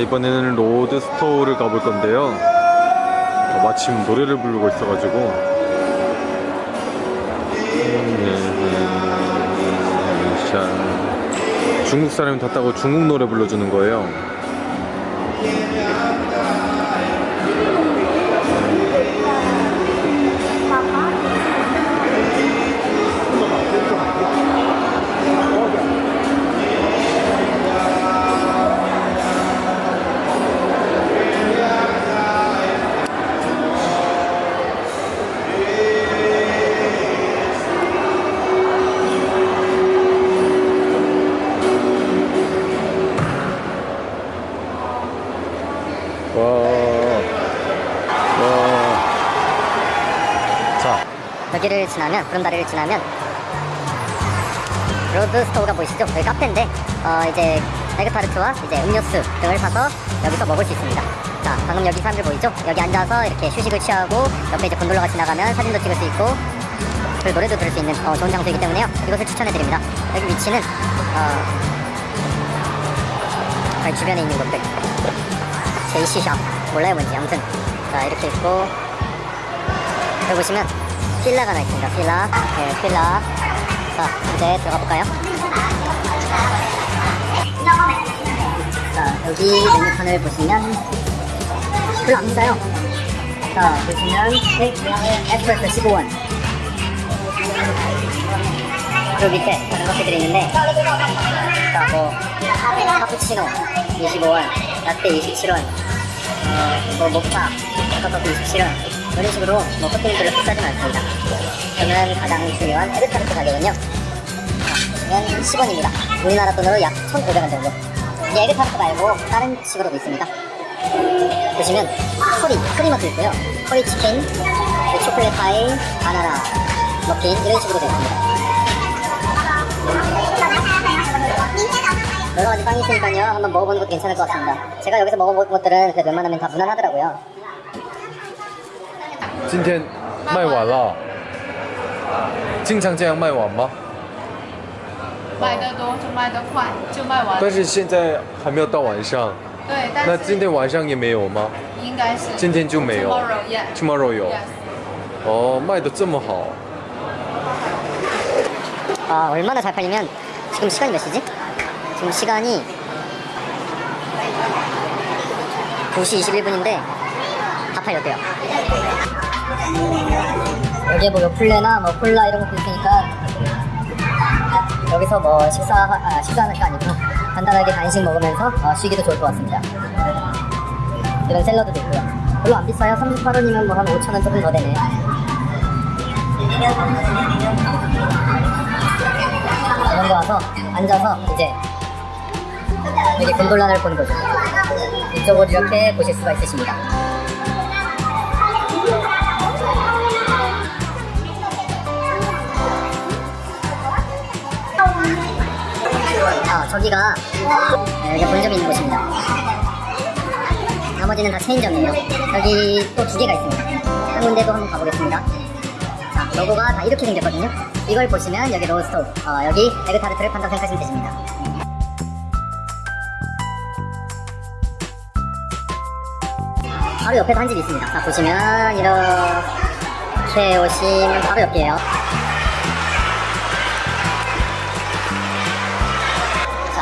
이번에는 로드스토어를 가볼 건데요 어, 마침 노래를 부르고 있어가지고 음, 샤. 중국 사람이 탔다고 중국 노래 불러주는 거예요 여기를 지나면 구름다리를 지나면 로드스토어가 보이시죠? 여기 카페인데 어, 이제 에그타르트와 이제 음료수 등을 사서 여기서 먹을 수 있습니다. 자, 방금 여기 사람들 보이죠? 여기 앉아서 이렇게 휴식을 취하고 옆에 이제 곤돌라가 지나가면 사진도 찍을 수 있고 그리고 노래도 들을 수 있는 어, 좋은 장소이기 때문에요. 이것을 추천해드립니다. 여기 위치는 어, 그 주변에 있는 곳들 제이시샵 몰라요 뭔지 아무튼 자 이렇게 있고 여기 보시면 필라가 하나 있습니다. 필라. 네 필라. 자 이제 들어가 볼까요? 자 여기 메뉴판을 보시면 별로 안 비싸요. 자 보시면 네, 에스프레소 15원. 그 밑에 다른 커피들이 있는데 자 뭐 카푸치노 25원 라떼 27원 어, 뭐 모카 커피 27원 이런 식으로 뭐 별로 비싸진 않습니다. 저는 가장 중요한 에그타르트 가격은요. 자, 보시면 10원입니다. 우리나라 돈으로 약 1,500원 정도. 이제 에그타르트 말고 다른 식으로도 있습니다. 보시면 커리, 크리머도 있고요. 커리 치킨, 그리고 초콜릿 파이, 바나나, 머핀 이런 식으로 되어 있습니다. 여러 가지 빵이 있으니까요. 한번 먹어보는 것도 괜찮을 것 같습니다. 제가 여기서 먹어본 것들은 웬만하면 다 무난하더라고요. 今天卖完了，经常这样卖完吗？卖得多就卖得快，就卖完。但是现在还没有到晚上，对，但是那今天晚上也没有吗？应该是今天就没有 Tomorrow, yeah. Tomorrow 有 Yes. 哦，卖的这么好， 아, 얼마나 잘 팔리면 지금 시간이 몇 시지? 지금 시간이 2시 21분인데 다 팔렸대요. 여기에 뭐 요플레나 뭐 콜라 이런 것도 있으니까 여기서 뭐 식사 아, 식사하는 게 아니고 간단하게 간식 먹으면서 어, 쉬기도 좋을 것 같습니다. 이런 샐러드도 있고요. 별로 안 비싸요. 38원이면 뭐 한 5천 원 조금 더 되네. 이런 데 와서 앉아서 이제 여기 곤돌라를 보는 거죠. 이쪽을 이렇게 보실 수가 있으십니다. 아, 저기가 네, 여기 본점이 있는 곳입니다. 나머지는 다 체인점이에요. 여기 또 두 개가 있습니다. 한 군데도 한번 가보겠습니다. 자, 로고가 다 이렇게 생겼거든요. 이걸 보시면 여기 로스토, 어, 여기 에그타르트를 판다고 생각하시면 되십니다. 바로 옆에도 한 집이 있습니다. 자, 보시면 이렇게 오시면 바로 옆이에요.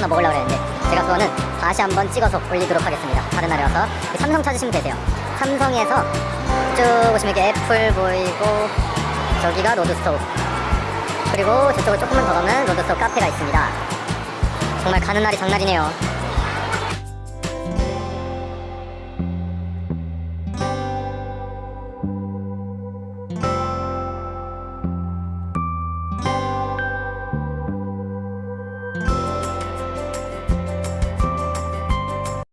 하나 먹으려고 했는데 제가 그거는 다시 한번 찍어서 올리도록 하겠습니다. 다른 날에 와서 삼성 찾으시면 되세요. 삼성에서 쭉 보시면 이렇게 애플 보이고 저기가 로드스토우 그리고 저쪽으로 조금만 더 가면 로드스토우 카페가 있습니다. 정말 가는 날이 장날이네요.